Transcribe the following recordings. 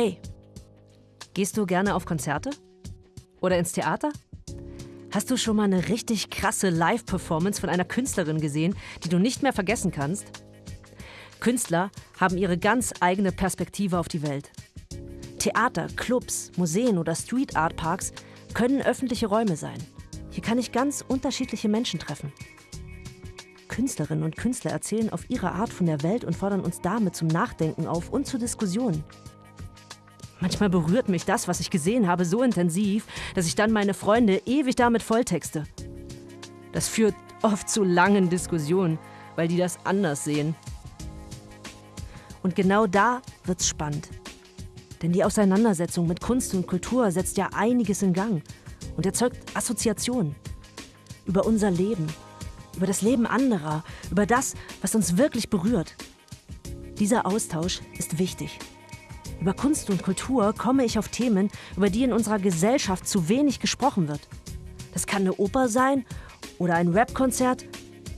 Hey, gehst du gerne auf Konzerte? Oder ins Theater? Hast du schon mal eine richtig krasse Live-Performance von einer Künstlerin gesehen, die du nicht mehr vergessen kannst? Künstler haben ihre ganz eigene Perspektive auf die Welt. Theater, Clubs, Museen oder Street Art Parks können öffentliche Räume sein. Hier kann ich ganz unterschiedliche Menschen treffen. Künstlerinnen und Künstler erzählen auf ihre Art von der Welt und fordern uns damit zum Nachdenken auf und zur Diskussion. Manchmal berührt mich das, was ich gesehen habe, so intensiv, dass ich dann meine Freunde ewig damit volltexte. Das führt oft zu langen Diskussionen, weil die das anders sehen. Und genau da wird's spannend. Denn die Auseinandersetzung mit Kunst und Kultur setzt ja einiges in Gang und erzeugt Assoziationen über unser Leben, über das Leben anderer, über das, was uns wirklich berührt. Dieser Austausch ist wichtig. Über Kunst und Kultur komme ich auf Themen, über die in unserer Gesellschaft zu wenig gesprochen wird. Das kann eine Oper sein oder ein Rap-Konzert,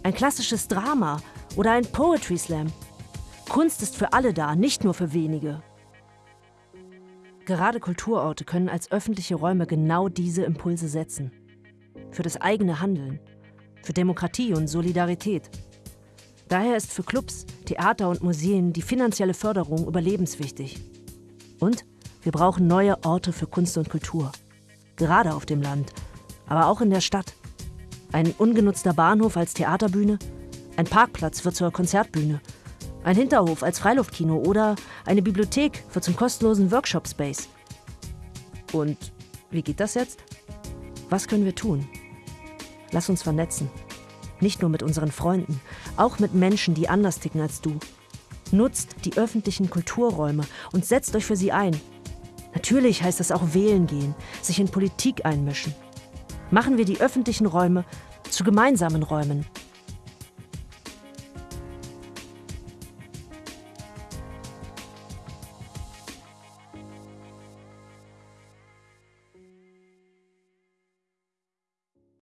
ein klassisches Drama oder ein Poetry Slam. Kunst ist für alle da, nicht nur für wenige. Gerade Kulturorte können als öffentliche Räume genau diese Impulse setzen. Für das eigene Handeln, für Demokratie und Solidarität. Daher ist für Clubs, Theater und Museen die finanzielle Förderung überlebenswichtig. Und wir brauchen neue Orte für Kunst und Kultur. Gerade auf dem Land, aber auch in der Stadt. Ein ungenutzter Bahnhof als Theaterbühne, ein Parkplatz wird zur Konzertbühne, ein Hinterhof als Freiluftkino oder eine Bibliothek wird zum kostenlosen Workshop-Space. Und wie geht das jetzt? Was können wir tun? Lass uns vernetzen. Nicht nur mit unseren Freunden, auch mit Menschen, die anders ticken als du. Nutzt die öffentlichen Kulturräume und setzt euch für sie ein. Natürlich heißt das auch wählen gehen, sich in Politik einmischen. Machen wir die öffentlichen Räume zu gemeinsamen Räumen